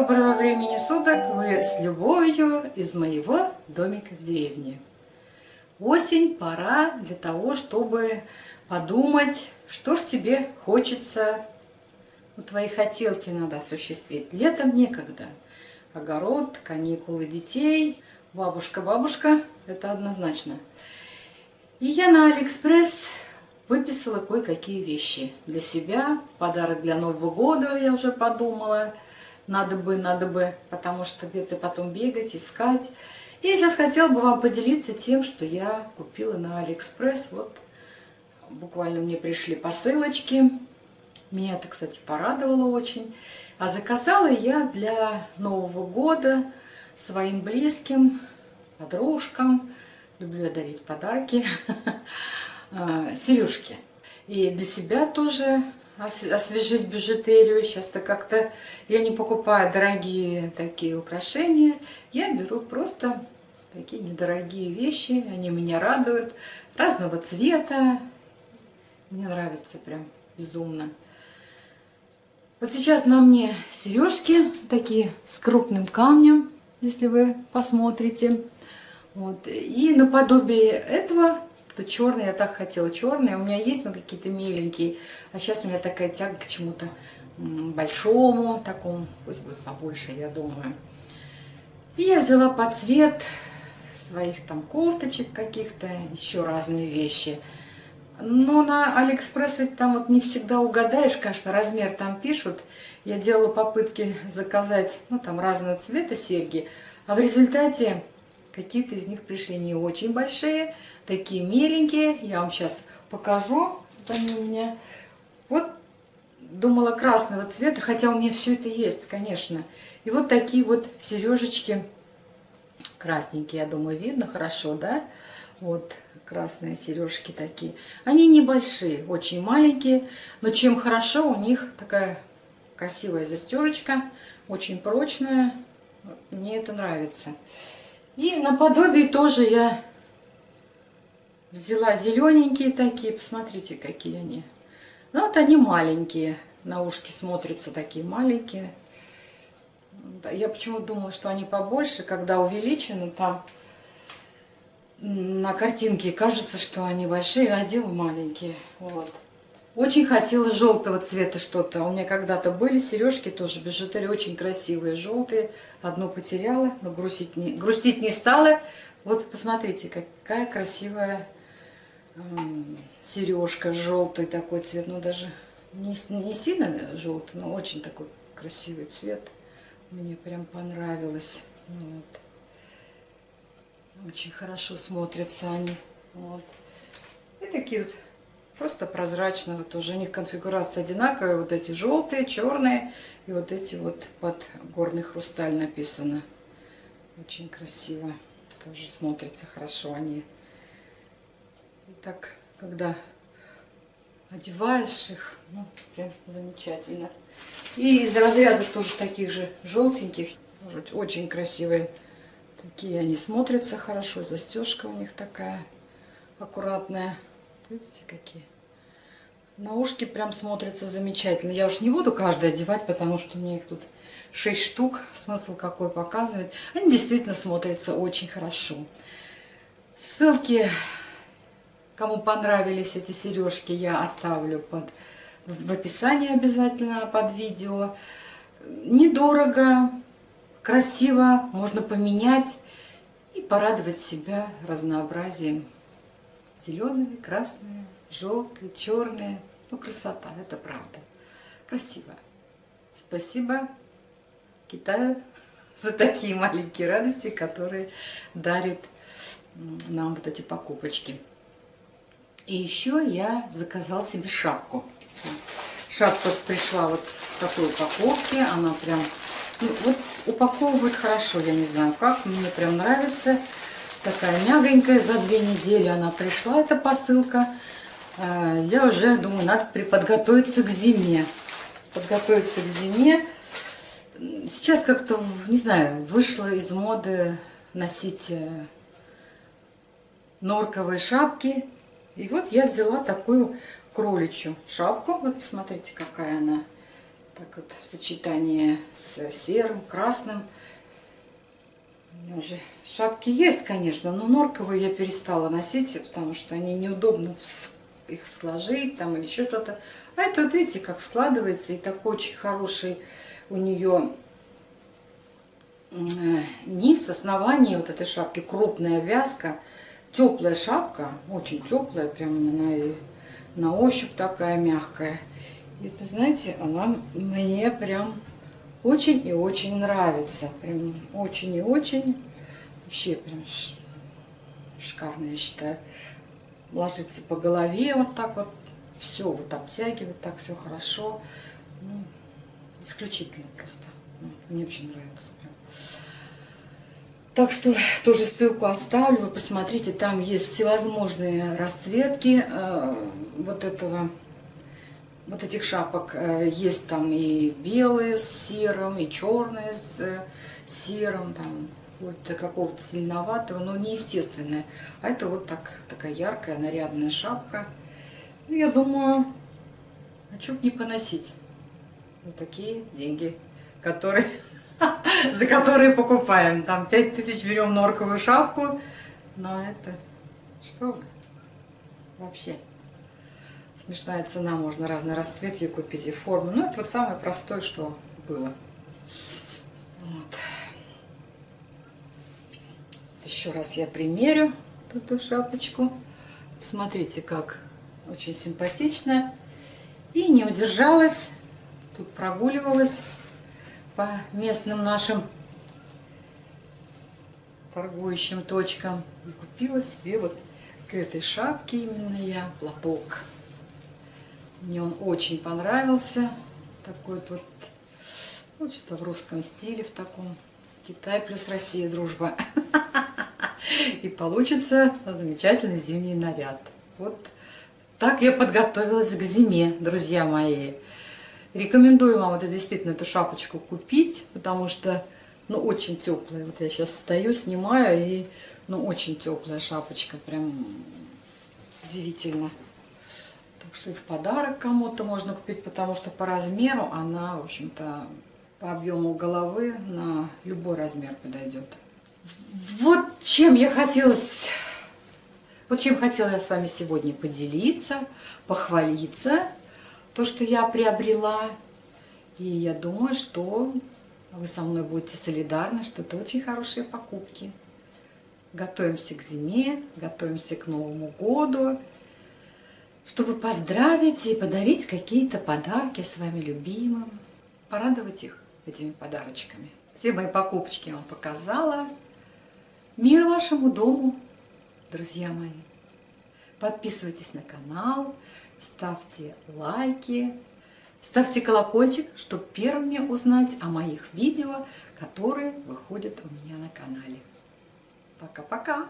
доброго времени суток! Вы с любовью из моего домика в деревне. Осень, пора для того, чтобы подумать, что ж тебе хочется, ну, твои хотелки надо осуществить. Летом некогда. Огород, каникулы детей, бабушка-бабушка, это однозначно. И я на Алиэкспресс выписала кое-какие вещи для себя, в подарок для Нового года, я уже подумала – надо бы, надо бы, потому что где-то потом бегать, искать. И я сейчас хотела бы вам поделиться тем, что я купила на Алиэкспресс. Вот буквально мне пришли посылочки. Меня это, кстати, порадовало очень. А заказала я для Нового года своим близким, подружкам, люблю я дарить подарки, а, сережки. И для себя тоже освежить бижутерию. Сейчас-то как-то я не покупаю дорогие такие украшения. Я беру просто такие недорогие вещи. Они меня радуют. Разного цвета. Мне нравится прям безумно. Вот сейчас на мне сережки такие с крупным камнем, если вы посмотрите. Вот. И наподобие этого то черный, я так хотела черный. У меня есть, но какие-то миленькие. А сейчас у меня такая тяга к чему-то большому, такому, пусть будет побольше, я думаю. И я взяла под цвет своих там кофточек каких-то, еще разные вещи. Но на Алиэкспресс ведь там вот не всегда угадаешь, конечно, размер там пишут. Я делала попытки заказать, ну, там разного цвета серьги, а в результате какие-то из них пришли не очень большие, такие миленькие. Я вам сейчас покажу. Вот они у меня. Вот думала красного цвета, хотя у меня все это есть, конечно. И вот такие вот сережечки красненькие, я думаю, видно хорошо, да? Вот красные сережки такие. Они небольшие, очень маленькие, но чем хорошо, у них такая красивая застежечка, очень прочная. Мне это нравится. И наподобие тоже я Взяла зелененькие такие, посмотрите, какие они. Ну, вот они маленькие, на ушки смотрятся такие маленькие. Я почему думала, что они побольше, когда увеличены там на картинке кажется, что они большие, а маленькие. Вот. Очень хотела желтого цвета что-то. У меня когда-то были сережки тоже бижутерии, очень красивые, желтые. Одну потеряла, но грустить не, грустить не стала. Вот посмотрите, какая красивая сережка желтый такой цвет, ну даже не, не сильно желтый, но очень такой красивый цвет. Мне прям понравилось. Вот. Очень хорошо смотрятся они. Вот. И такие вот просто прозрачного тоже. У них конфигурация одинаковая. Вот эти желтые, черные и вот эти вот под горный хрусталь написано. Очень красиво. Тоже смотрится хорошо они. И так, когда одеваешь их, ну, прям замечательно. И из разряда тоже таких же желтеньких, очень красивые. Такие они смотрятся хорошо, застежка у них такая аккуратная. Видите, какие? На ушки прям смотрятся замечательно. Я уж не буду каждый одевать, потому что у меня их тут 6 штук. Смысл какой показывать. Они действительно смотрятся очень хорошо. Ссылки Кому понравились эти сережки, я оставлю под, в описании обязательно под видео. Недорого, красиво, можно поменять и порадовать себя разнообразием. Зеленые, красные, желтые, черные. Ну, красота, это правда. Красиво. Спасибо Китаю за такие маленькие радости, которые дарит нам вот эти покупочки. И еще я заказал себе шапку. Шапка пришла вот в такой упаковке. Она прям... Ну, вот упаковывают хорошо, я не знаю как. Мне прям нравится. Такая мягонькая. За две недели она пришла, эта посылка. А, я уже думаю, надо подготовиться к зиме. Подготовиться к зиме. Сейчас как-то, не знаю, вышла из моды носить э, норковые шапки и вот я взяла такую кроличью шапку. Вот посмотрите, какая она Так вот в сочетании с серым, красным. Меня уже шапки есть, конечно, но норковые я перестала носить, потому что они неудобно их сложить там или еще что-то. А это вот видите, как складывается, и такой очень хороший у нее э, низ, основание вот этой шапки, крупная вязка, теплая шапка, очень теплая, прям она и на ощупь такая мягкая. И вы знаете, она мне прям очень и очень нравится. Прям очень и очень. Вообще прям шикарно, я считаю. Ложится по голове вот так вот. Все вот обтягивает, так все хорошо. Ну, исключительно просто. Мне очень нравится. Прям. Так что тоже ссылку оставлю, вы посмотрите, там есть всевозможные расцветки э, вот этого, вот этих шапок. Э, есть там и белые с серым, и черные с э, серым, там какого-то зеленоватого, но неестественное. А это вот так, такая яркая, нарядная шапка. Ну, я думаю, а что не поносить? Вот такие деньги, которые за которые покупаем. Там 5000 берем норковую шапку. Но это... Что Вообще. Смешная цена, можно разный расцвет ее купить и форму. Ну, это вот самое простое, что было. Вот. Еще раз я примерю эту шапочку. Посмотрите, как очень симпатично. И не удержалась. Тут прогуливалась по местным нашим торгующим точкам. И купила себе вот к этой шапке именно я платок. Мне он очень понравился. Такой вот, вот что-то в русском стиле, в таком. Китай плюс Россия, дружба. И получится замечательный зимний наряд. Вот так я подготовилась к зиме, друзья мои. Рекомендую вам это действительно эту шапочку купить, потому что, ну, очень теплая. Вот я сейчас стою, снимаю, и, ну, очень теплая шапочка, прям удивительно. В подарок кому-то можно купить, потому что по размеру она, в общем-то, по объему головы на любой размер подойдет. Вот чем я хотела, вот чем хотела я с вами сегодня поделиться, похвалиться то, что я приобрела. И я думаю, что вы со мной будете солидарны, что это очень хорошие покупки. Готовимся к зиме, готовимся к Новому году, чтобы поздравить и подарить какие-то подарки своим любимым, порадовать их этими подарочками. Все мои покупочки я вам показала. Мир вашему дому, друзья мои. Подписывайтесь на канал, ставьте лайки, ставьте колокольчик, чтобы первыми узнать о моих видео, которые выходят у меня на канале. Пока-пока!